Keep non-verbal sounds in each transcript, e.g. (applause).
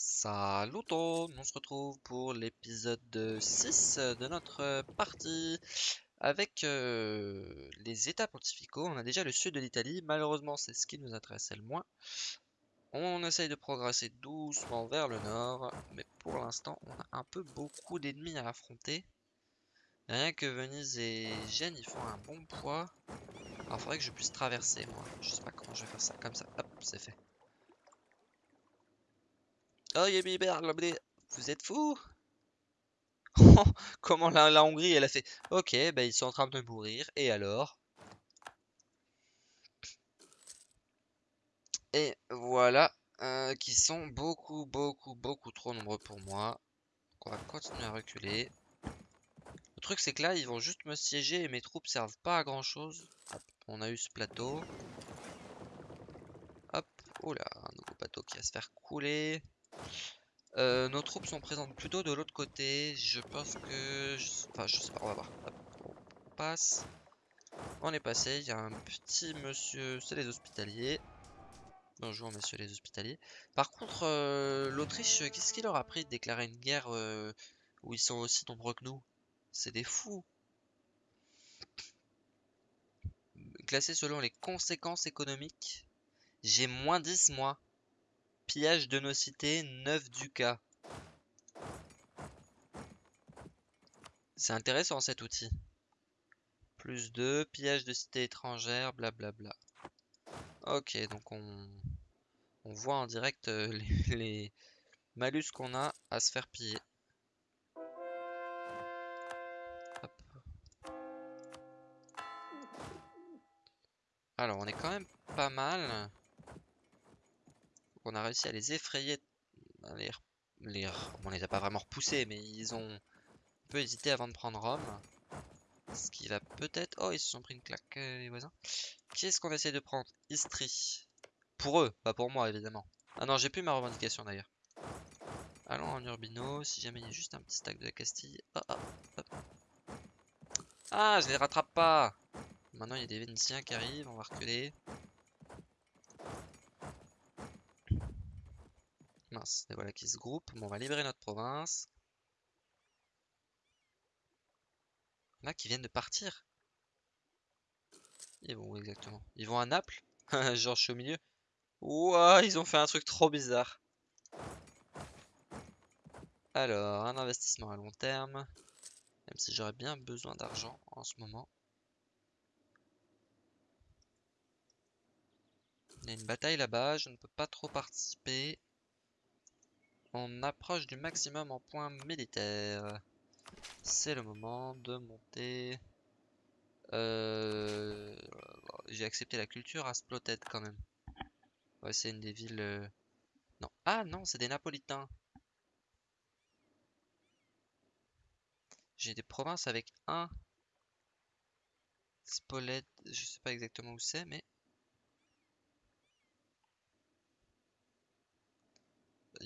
Salut tout, on se retrouve pour l'épisode 6 de notre partie avec euh, les états pontificaux. On a déjà le sud de l'Italie, malheureusement c'est ce qui nous intéressait le moins. On essaye de progresser doucement vers le nord, mais pour l'instant on a un peu beaucoup d'ennemis à affronter. Rien que Venise et Gênes ils font un bon poids. Alors faudrait que je puisse traverser moi, je sais pas comment je vais faire ça, comme ça, hop c'est fait. Oh vous êtes fous? (laughs) Comment la, Hongrie elle a fait Ok, bah ils sont en train de mourir, et alors? Et voilà, euh, qui sont beaucoup, beaucoup, beaucoup trop nombreux pour moi. on va continuer à reculer. Le truc c'est que là, ils vont juste me siéger et mes troupes servent pas à grand chose. on a eu ce plateau. Hop, oula, un nouveau bateau qui va se faire couler. Euh, nos troupes sont présentes plutôt de l'autre côté. Je pense que... Enfin, je sais pas, on va voir. on passe. On est passé. Il y a un petit monsieur... C'est les hospitaliers. Bonjour, messieurs les hospitaliers. Par contre, euh, l'Autriche, qu'est-ce qu'il leur a pris de déclarer une guerre euh, où ils sont aussi nombreux que nous? C'est des fous. Classé selon les conséquences économiques. J'ai moins 10, moi. Pillage de nos cités, 9 ducats. C'est intéressant cet outil. Plus 2, pillage de cités étrangères, blablabla. Ok, donc on, on voit en direct euh, (laughs) les, malus qu'on a à se faire piller. Alors, on est quand même pas mal on a réussi à les effrayer. Les, on les a pas vraiment repoussés, mais ils ont un peu hésité avant de prendre Rome. Ce qui va peut-être... Oh, ils se sont pris une claque, euh, les voisins. Qui est-ce qu'on essaie de prendre? Istrie. Pour eux, pas pour moi, évidemment. Ah non, j'ai plus ma revendication, d'ailleurs. Allons en Urbino, si jamais il y a juste un petit stack de la Castille. Ah, ah, ah je les rattrape pas Maintenant, il y a des Vénitiens qui arrivent, on va reculer. Et voilà qui se groupent. Bon, on va libérer notre province. Là, qui viennent de partir. Ils vont où exactement Ils vont à Naples (laughs) Genre, je suis au milieu. Ouah, ils ont fait un truc trop bizarre. Alors, un investissement à long terme. Même si j'aurais bien besoin d'argent en ce moment. Il y a une bataille là-bas, je ne peux pas trop participer. On approche du maximum en points militaires. C'est le moment de monter. Euh, j'ai accepté la culture à Sploted quand même. Ouais, c'est une des villes... Euh, non. Ah non, c'est des Napolitains. J'ai des provinces avec un Spoled, je sais pas exactement où c'est, mais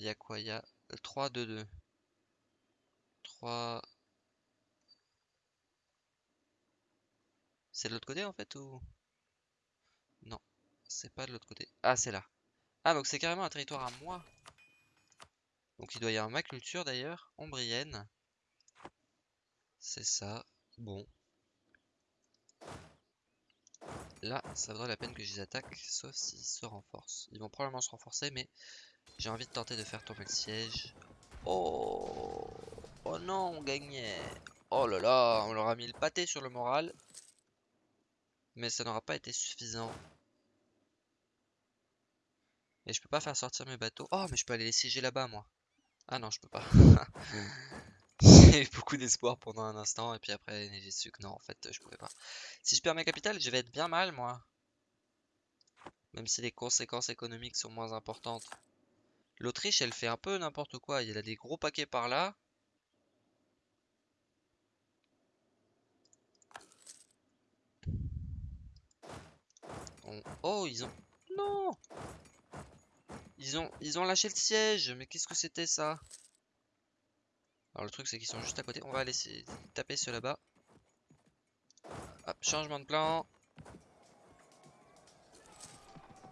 y a quoi Il y a 3, 2, 2. 3... C'est de l'autre côté en fait ou... Non, c'est pas de l'autre côté. Ah, c'est là. Ah, donc c'est carrément un territoire à moi. Donc il doit y avoir ma culture d'ailleurs, ombrienne. C'est ça. Bon. Là, ça vaudrait la peine que je les attaque, sauf s'ils se renforcent. Ils vont probablement se renforcer, mais j'ai envie de tenter de faire tomber le siège. Oh Oh non, on gagnait Oh là là, on leur a mis le pâté sur le moral. Mais ça n'aura pas été suffisant. Et je peux pas faire sortir mes bateaux. Oh, mais je peux aller les siéger là-bas, moi. Ah non, je peux pas. (laughs) (laughs) J'ai eu beaucoup d'espoir pendant un instant, et puis après, j'ai su que non, en fait, je pouvais pas. Si je perds mes capitales, je vais être bien mal, moi. Même si les conséquences économiques sont moins importantes. L'Autriche, elle fait un peu n'importe quoi. Il y a des gros paquets par là. Oh, ils ont... Non Ils ont... Ils ont lâché le siège. Mais qu'est-ce que c'était ça? Alors le truc, c'est qu'ils sont juste à côté. On va aller taper ceux là-bas. Hop, changement de plan.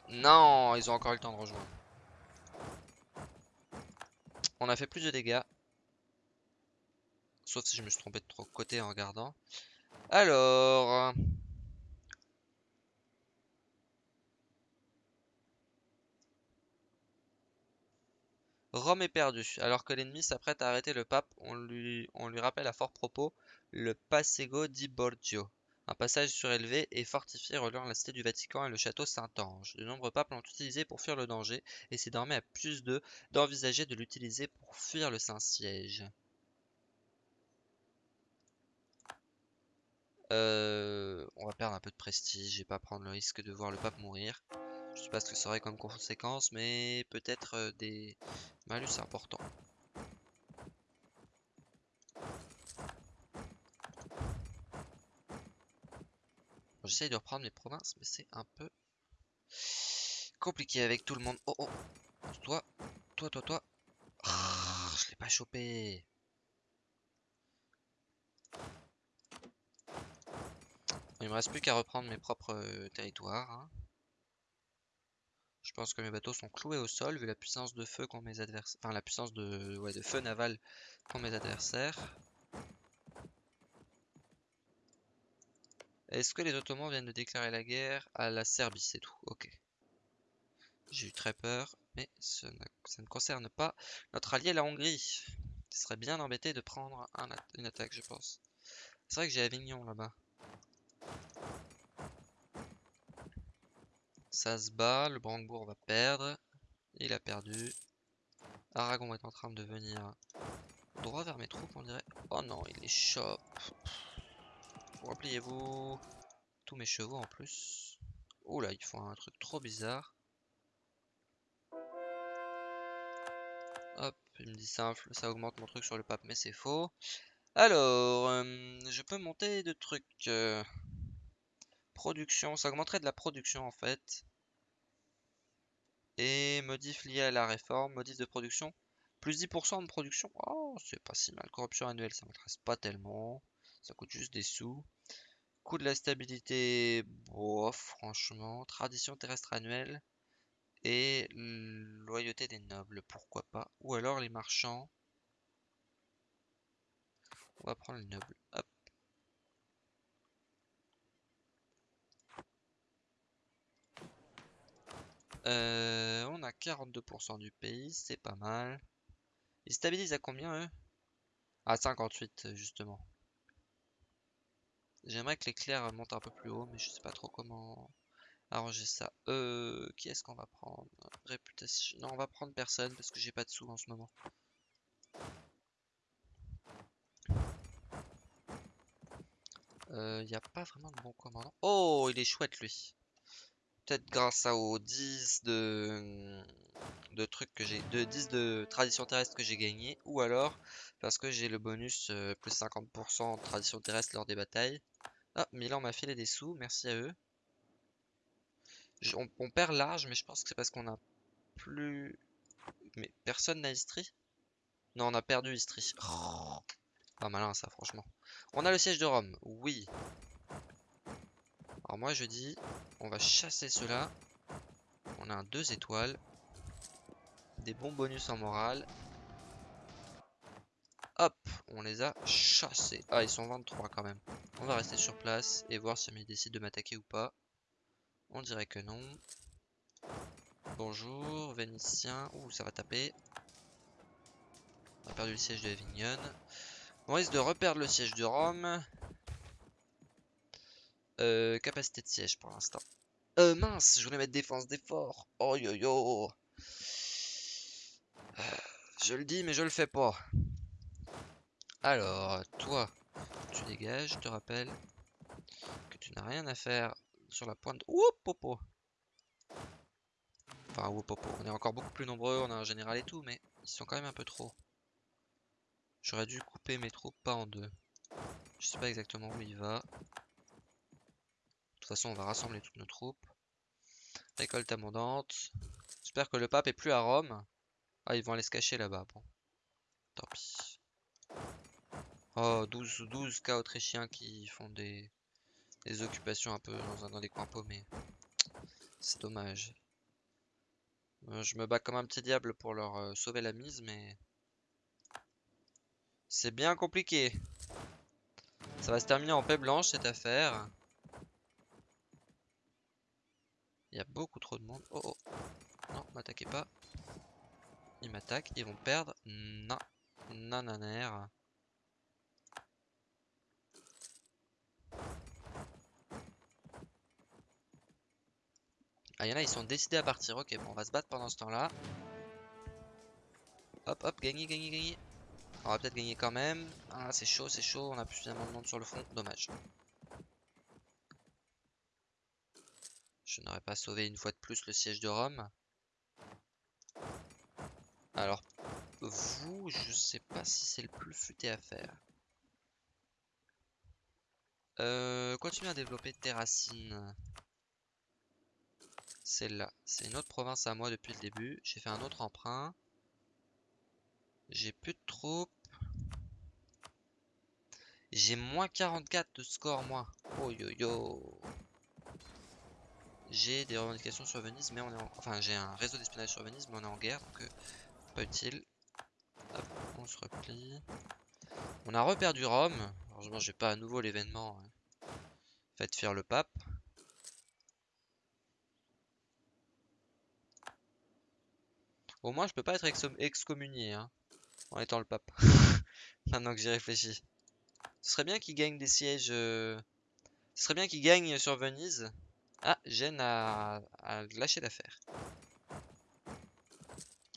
Non, ils ont encore eu le temps de rejoindre. On a fait plus de dégâts. Sauf si je me suis trompé de trop côté en regardant. Alors... Rome est perdu. Alors que l'ennemi s'apprête à arrêter le pape, on lui, on lui rappelle à fort propos le Passego di Borgio, un passage surélevé et fortifié reliant la cité du Vatican et le château Saint-Ange. De nombreux papes l'ont utilisé pour fuir le danger, et c'est désormais à plus de d'envisager de l'utiliser pour fuir le Saint-Siège. Euh, on va perdre un peu de prestige et pas prendre le risque de voir le pape mourir. Je sais pas ce que ça aurait comme conséquence, mais peut-être euh, des malus importants. J'essaye de reprendre mes provinces, mais c'est un peu compliqué avec tout le monde. Oh oh Toi, toi, toi, toi. Ah, je l'ai pas chopé. Il me reste plus qu'à reprendre mes propres euh, territoires. Hein. Je pense que mes bateaux sont cloués au sol vu la puissance de feu qu'ont mes adversaires. Enfin la puissance de, ouais, de feu naval qu'ont mes adversaires. Est-ce que les Ottomans viennent de déclarer la guerre à la Serbie C'est tout, ok. J'ai eu très peur, mais ça ne concerne pas notre allié la Hongrie. Ce serait bien embêté de prendre une attaque, je pense. C'est vrai que j'ai Avignon là-bas. Ça se bat, le Brandebourg va perdre. Il a perdu. Aragon est en train de venir droit vers mes troupes, on dirait. Oh non, il les chope. Repliez-vous. Tous mes chevaux en plus. Oula, ils font un truc trop bizarre. Hop, il me dit simple, ça augmente mon truc sur le pape, mais c'est faux. Alors, euh, je peux monter de trucs. Euh, production, ça augmenterait de la production en fait. Et modif lié à la réforme, modif de production. Plus 10% de production. Oh, c'est pas si mal. Corruption annuelle, ça m'intéresse pas tellement. Ça coûte juste des sous. De la stabilité, franchement. Tradition terrestre annuelle. Et loyauté des nobles, pourquoi pas. Ou alors les marchands. On va prendre les nobles. Hop. Euh, on a 42% du pays, c'est pas mal. Ils stabilisent à combien eux? À 58 justement. J'aimerais que l'éclair monte un peu plus haut, mais je sais pas trop comment arranger ça. Euh, qui est-ce qu'on va prendre? Réputation. Non, on va prendre personne parce que j'ai pas de sous en ce moment. Il euh, n'y a pas vraiment de bon commandant. Oh, il est chouette lui. Peut-être grâce aux 10 de, de trucs que j'ai. De 10 de tradition terrestre que j'ai gagné. Ou alors parce que j'ai le bonus euh, plus 50% de tradition terrestre lors des batailles. Ah, Milan m'a filé des sous, merci à eux. on, perd large, mais je pense que c'est parce qu'on a plus... Mais personne n'a Istrie Non, on a perdu Istrie. Oh. Pas malin ça, franchement. On a le siège de Rome, oui. Alors moi je dis, on va chasser cela. On a un 2 étoiles. Des bons bonus en morale. Hop, on les a chassés. Ah, ils sont 23 quand même. On va rester sur place et voir si ils décident de m'attaquer ou pas. On dirait que non. Bonjour, Vénitien. Ouh, ça va taper. On a perdu le siège de Avignon. On risque de reperdre le siège de Rome. Euh, capacité de siège pour l'instant. Euh, mince, je voulais mettre défense d'effort. Oh yo yo. Euh, je le dis, mais je le fais pas. Alors, toi, tu dégages, je te rappelle que tu n'as rien à faire sur la pointe. Oup, popo. Enfin, oup, popo. On est encore beaucoup plus nombreux, on a un général et tout, mais ils sont quand même un peu trop. J'aurais dû couper mes troupes pas en deux. Je sais pas exactement où il va toute façon, on va rassembler toutes nos troupes. Récolte abondante. J'espère que le pape est plus à Rome. Ah, ils vont aller se cacher là-bas. Bon. Tant pis. Oh, 12, 12 cas autrichiens qui font des, des occupations un peu dans, dans des coins paumés. C'est dommage. Euh, je me bats comme un petit diable pour leur euh, sauver la mise, mais C'est bien compliqué. Ça va se terminer en paix blanche cette affaire. Il y a beaucoup trop de monde. Oh oh. Non, m'attaquez pas. Ils m'attaquent. Ils vont perdre. Non. Nananer. Ah, il y en a, ils sont décidés à partir. Ok, bon, on va se battre pendant ce temps-là. Hop, hop, gagner, gagner, gagner. On va peut-être gagner quand même. Ah, c'est chaud, c'est chaud. On a plus suffisamment de monde sur le front. Dommage. Je n'aurais pas sauvé une fois de plus le siège de Rome. Alors, vous, je sais pas si c'est le plus futé à faire. Euh, continue à développer tes racines. Celle-là, c'est une autre province à moi depuis le début. J'ai fait un autre emprunt. J'ai plus de troupes. J'ai moins 44 de score, moi. Oh yo yo. J'ai des revendications sur Venise, mais on est en... Enfin, j'ai un réseau d'espionnage sur Venise, mais on est en guerre, donc euh, pas utile. Hop, on se replie. On a reperdu Rome. Heureusement, j'ai pas à nouveau l'événement. Hein. Faites faire le pape. Au moins, je peux pas être excommunié, hein, en étant le pape. (laughs) Maintenant que j'y réfléchis. Ce serait bien qu'il gagne des sièges... Euh, ce serait bien qu'il gagne sur Venise. Ah, Gênes a, lâché l'affaire.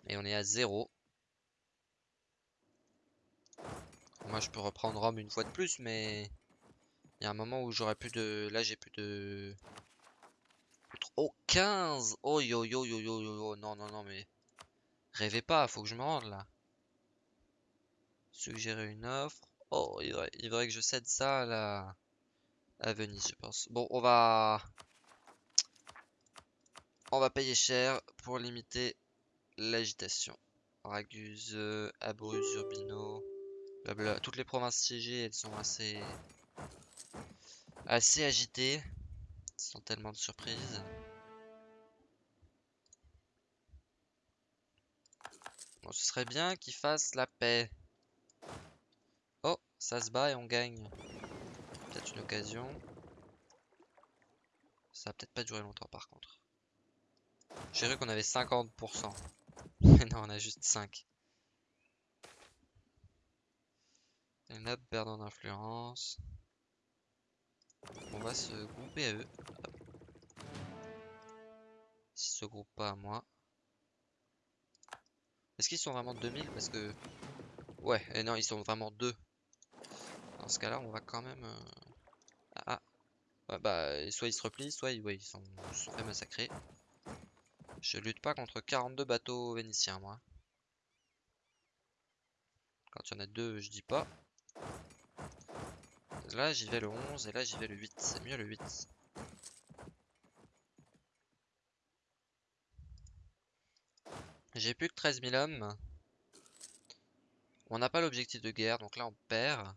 Et on est à 0. Moi, je peux reprendre Rome une fois de plus, mais... Il y a un moment où j'aurais plus de... Là, j'ai plus de... Oh, 15 Oh, yo, yo, yo, yo, yo, non, non, non, mais... Rêvez pas, faut que je me rende, là. Suggérer une offre. Oh, il faudrait, que je cède ça à, la... à Venise, je pense. Bon, on va... On va payer cher pour limiter l'agitation. Raguse, Abruz, Urbino, blabla. Toutes les provinces siégées, elles sont assez... assez agitées. Sans tellement de surprises. Bon, ce serait bien qu'ils fassent la paix. Oh, ça se bat et on gagne. Peut-être une occasion. Ça va peut-être pas durer longtemps par contre. J'ai cru qu'on avait 50%. (laughs) Mais non, on a juste 5. Les nappes perdent d'influence. On va se grouper à eux. S'ils se groupent pas à moi. Est-ce qu'ils sont vraiment 2000 Parce que... Ouais, et non, ils sont vraiment 2. Dans ce cas-là, on va quand même... Euh, ah, ah. bah, soit ils se replient, soit sont, ils sont fait massacrer. Je lutte pas contre 42 bateaux vénitiens, moi. Quand il y en a deux, je dis pas. Là, j'y vais le 11 et là, j'y vais le 8. C'est mieux le 8. J'ai plus que 13 000 hommes. On n'a pas l'objectif de guerre, donc là on perd.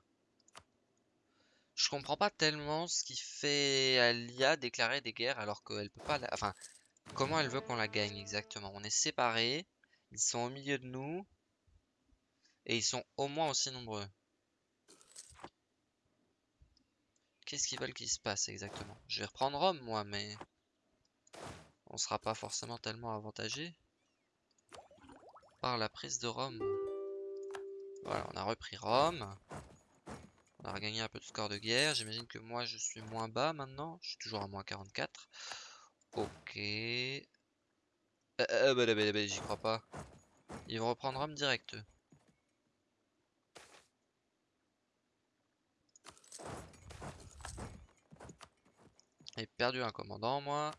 Je comprends pas tellement ce qui fait à l'IA déclarer des guerres alors qu'elle peut pas... Enfin, comment elle veut qu'on la gagne exactement? On est séparés, ils sont au milieu de nous, et ils sont au moins aussi nombreux. Qu'est-ce qu'ils veulent qu'il se passe exactement? Je vais reprendre Rome moi, mais... On sera pas forcément tellement avantagé par la prise de Rome. Voilà, on a repris Rome. On a regagné un peu de score de guerre. J'imagine que moi, je suis moins bas maintenant. Je suis toujours à moins 44. Ok. Euh, euh, bah, bah, bah, bah, j'y crois pas. Ils vont reprendre Rome direct. J'ai perdu un commandant, moi.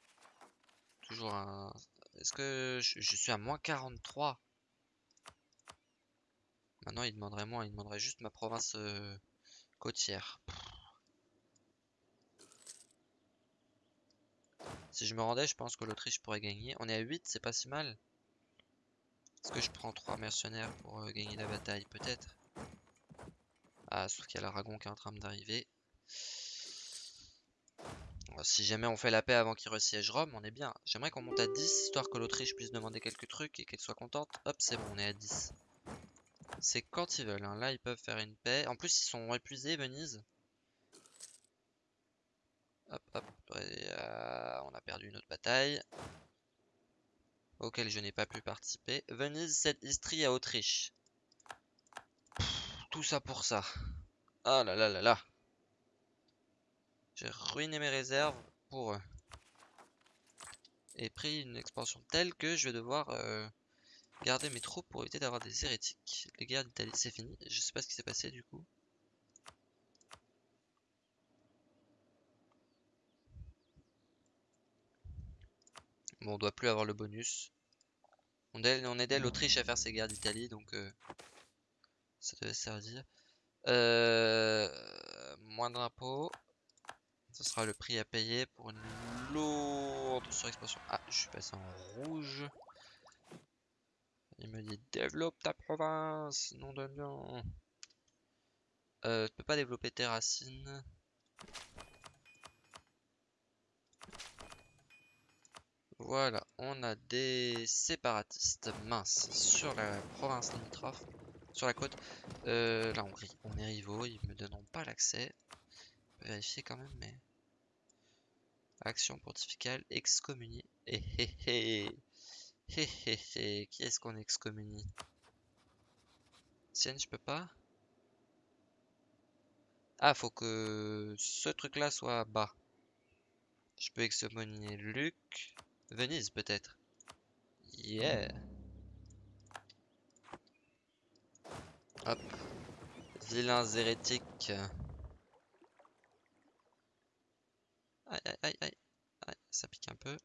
Toujours un... Est-ce que je, je suis à moins 43 Maintenant, il demanderait moins, il demanderait juste ma province euh, côtière. Si je me rendais, je pense que l'Autriche pourrait gagner. On est à 8, c'est pas si mal. Est-ce que je prends 3 mercenaires pour euh, gagner la bataille? Peut-être. Ah, sauf qu'il y a l'Aragon qui est en train d'arriver. Si jamais on fait la paix avant qu'il resiège Rome, on est bien. J'aimerais qu'on monte à 10, histoire que l'Autriche puisse demander quelques trucs et qu'elle soit contente. Hop, c'est bon, on est à 10. C'est quand ils veulent. hein. Là, ils peuvent faire une paix. En plus, ils sont épuisés, Venise. Hop, hop. euh, on a perdu une autre bataille. Auquel je n'ai pas pu participer. Venise cède Istrie à Autriche. Tout ça pour ça. Ah là là là là. J'ai ruiné mes réserves pour eux. Et pris une expansion telle que je vais devoir euh, garder mes troupes pour éviter d'avoir des hérétiques. Les guerres d'Italie, c'est fini. Je sais pas ce qui s'est passé du coup. Bon, on doit plus avoir le bonus. On, aide, l'Autriche à faire ses guerres d'Italie, donc euh, ça devait servir. Euh, moins d'impôts. Ce sera le prix à payer pour une lourde surexpansion. Ah, je suis passé en rouge. Il me dit développe ta province, nom de nom. Euh, tu peux pas développer tes racines. Voilà, on a des séparatistes minces sur la province limitrophe, sur la côte. Euh, la Hongrie, on est rivaux, ils me donneront pas l'accès. Vérifier quand même, mais. Action pontificale, excommunié. Hé hé hé. Hé hé hé. Qui est-ce qu'on excommunie? Sienne, je peux pas? Ah, faut que ce truc-là soit bas. Je peux excommunier Luc. Venise, peut-être. Yeah. Hop. Vilains hérétiques. Aïe, aïe, aïe, aïe. Aïe, ça pique un peu.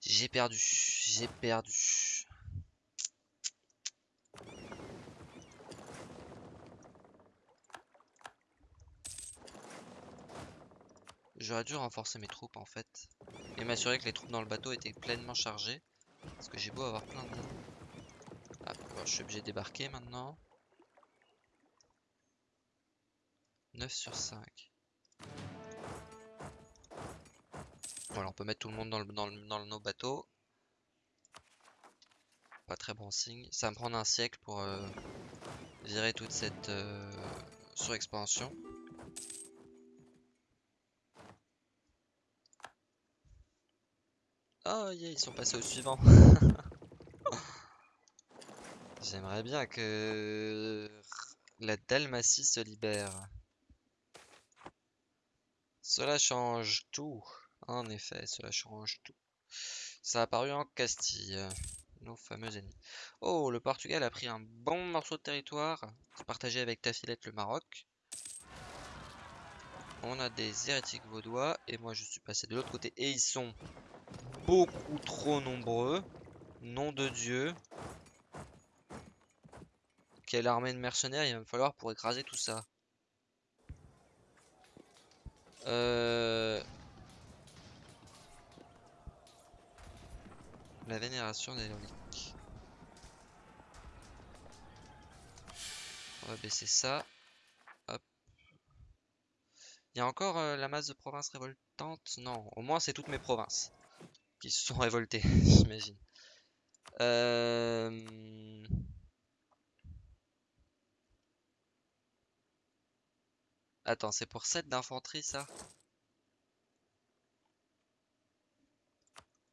J'ai perdu. J'ai perdu. J'aurais dû renforcer mes troupes en fait. Et m'assurer que les troupes dans le bateau étaient pleinement chargées. Parce que j'ai beau avoir plein de... Ah, je suis obligé de débarquer maintenant. 9 sur 5. Voilà, on peut mettre tout le monde dans nos bateaux. Pas très bon signe. Ça va me prendre un siècle pour euh, virer toute cette euh, surexpansion. Oh yeah, ils sont passés au suivant. (laughs) J'aimerais bien que la Dalmatie se libère. Cela change tout. En effet, cela change tout. Ça a apparu en Castille. Nos fameux ennemis. Oh, le Portugal a pris un bon morceau de territoire. Partagé avec Tafilette le Maroc. On a des hérétiques vaudois. Et moi, je suis passé de l'autre côté. Et ils sont beaucoup trop nombreux. Nom de Dieu. Quelle armée de mercenaires il va me falloir pour écraser tout ça. Euh... La vénération des reliques. On va baisser ça. Hop. Il y a encore euh, la masse de provinces révoltantes? Non, au moins c'est toutes mes provinces qui se sont révoltées, (laughs) j'imagine. Euh... Attends, c'est pour 7 d'infanterie ça?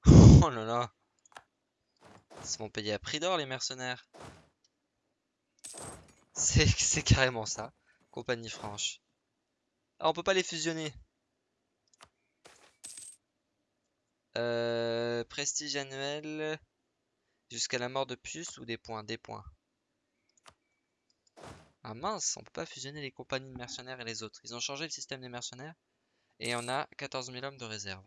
(laughs) Oh là là Ils se payer à prix d'or les mercenaires (laughs) C'est carrément ça. Compagnie franche. Ah, on peut pas les fusionner. Euh, prestige annuel jusqu'à la mort de puce ou des points Des points? Ah mince, on peut pas fusionner les compagnies de mercenaires et les autres. Ils ont changé le système des mercenaires. Et on a 14 000 hommes de réserve.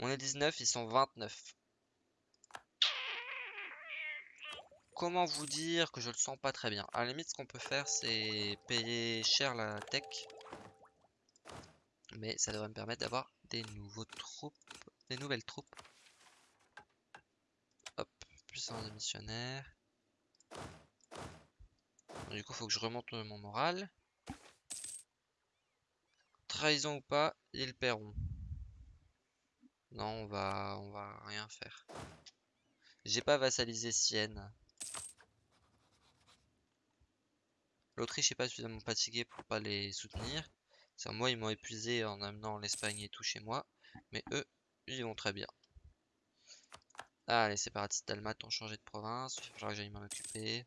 On est 19, ils sont 29. Comment vous dire que je le sens pas très bien? À la limite, ce qu'on peut faire, c'est payer cher la tech. Mais ça devrait me permettre d'avoir des nouveaux troupes, des nouvelles troupes. Hop, puissance de missionnaire. Du coup, faut que je remonte mon moral. Trahison ou pas, ils paieront. Non, on va, on va rien faire. J'ai pas vassalisé Sienne. L'Autriche est pas suffisamment fatiguée pour pas les soutenir. Moi, ils m'ont épuisé en amenant l'Espagne et tout chez moi. Mais eux, ils vont très bien. Ah, les séparatistes dalmates ont changé de province. Il falloir que j'aille m'en occuper.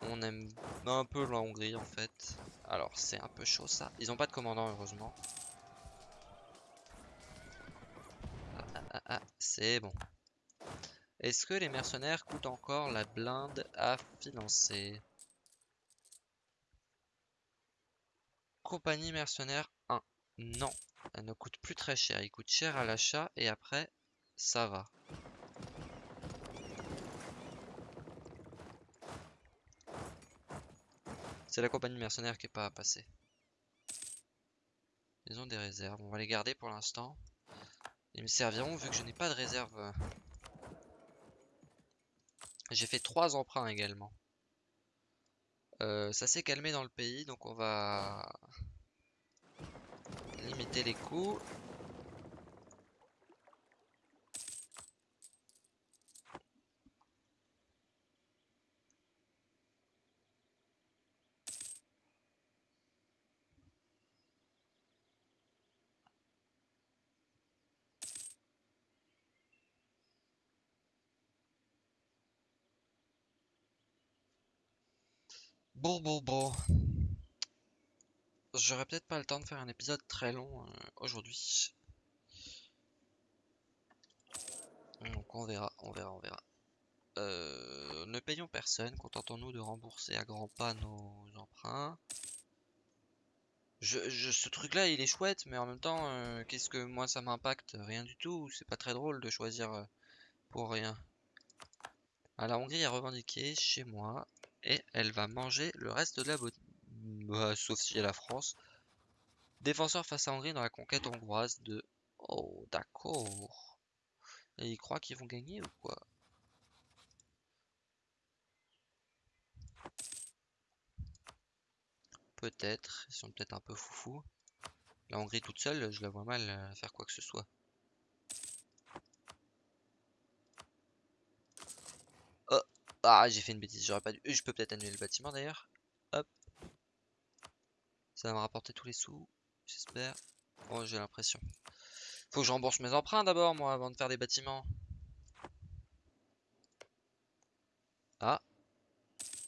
On aime un peu la Hongrie en fait. Alors, c'est un peu chaud ça. Ils ont pas de commandant, heureusement. Ah, ah, ah, ah c'est bon. Est-ce que les mercenaires coûtent encore la blinde à financer? Compagnie mercenaire 1. Non, elle ne coûte plus très cher. Il coûte cher à l'achat et après, ça va. C'est la compagnie mercenaire qui est pas passée. Ils ont des réserves. On va les garder pour l'instant. Ils me serviront vu que je n'ai pas de réserve. J'ai fait trois emprunts également. Euh, ça s'est calmé dans le pays, donc on va limiter les coûts. Bon, bon, bon. J'aurais peut-être pas le temps de faire un épisode très long euh, aujourd'hui. Donc on verra, on verra, on verra. Euh, ne payons personne, contentons-nous de rembourser à grands pas nos emprunts. Je, ce truc là il est chouette mais en même temps euh, qu'est-ce que moi ça m'impacte? Rien du tout, c'est pas très drôle de choisir pour rien. Ah, la Hongrie a revendiqué chez moi et elle va manger le reste de la beauté. Bah, sauf si elle la France. Défenseur face à Hongrie dans la conquête hongroise de... Oh, d'accord. Et ils croient qu'ils vont gagner ou quoi? Peut-être, ils sont peut-être un peu foufou. La Hongrie toute seule, je la vois mal euh, faire quoi que ce soit. Ah, j'ai fait une bêtise, j'aurais pas dû. Je peux peut-être annuler le bâtiment d'ailleurs. Ça va me rapporter tous les sous, j'espère. Oh, j'ai l'impression. Faut que je rembourse mes emprunts d'abord, moi, avant de faire des bâtiments. Ah.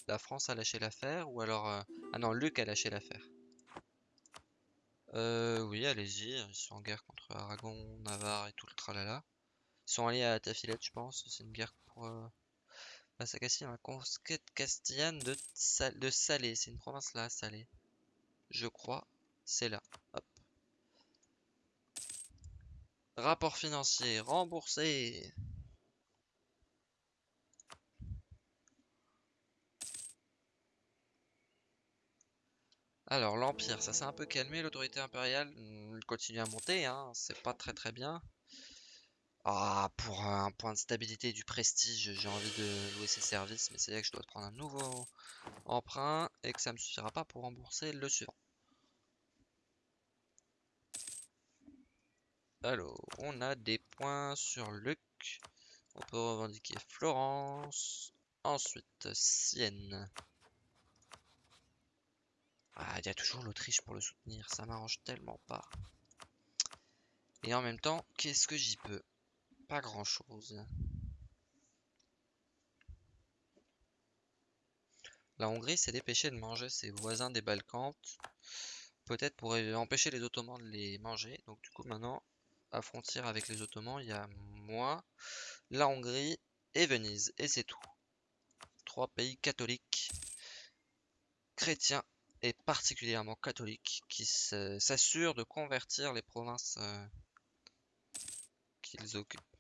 La France a lâché l'affaire, ou alors... Euh, ah non, Luc a lâché l'affaire. Euh, oui, allez-y. Ils sont en guerre contre Aragon, Navarre et tout le tralala. Ils sont allés à Tafilette, je pense. C'est une guerre pour... Euh, à Castille, la conquête castillane de, de Salé. C'est une province là, Salé. Je crois. C'est là. Rapport financier. Remboursé. Alors, l'Empire, ça s'est un peu calmé. L'autorité impériale hmm, continue à monter. Hein. C'est pas très très bien. Ah, pour un point de stabilité et du prestige, j'ai envie de louer ses services, mais c'est là que je dois prendre un nouveau emprunt et que ça me suffira pas pour rembourser le suivant. Alors, on a des points sur Luc. On peut revendiquer Florence. Ensuite, Sienne. Ah, il y a toujours l'Autriche pour le soutenir. Ça m'arrange tellement pas. Et en même temps, qu'est-ce que j'y peux? Pas grand chose. La Hongrie s'est dépêchée de manger ses voisins des Balkans. Peut-être pour empêcher les Ottomans de les manger. Donc du coup maintenant, frontière avec les Ottomans, il y a moi, la Hongrie et Venise. Et c'est tout. Trois pays catholiques, chrétiens et particulièrement catholiques qui s'assurent de convertir les provinces euh, qu'ils occupent.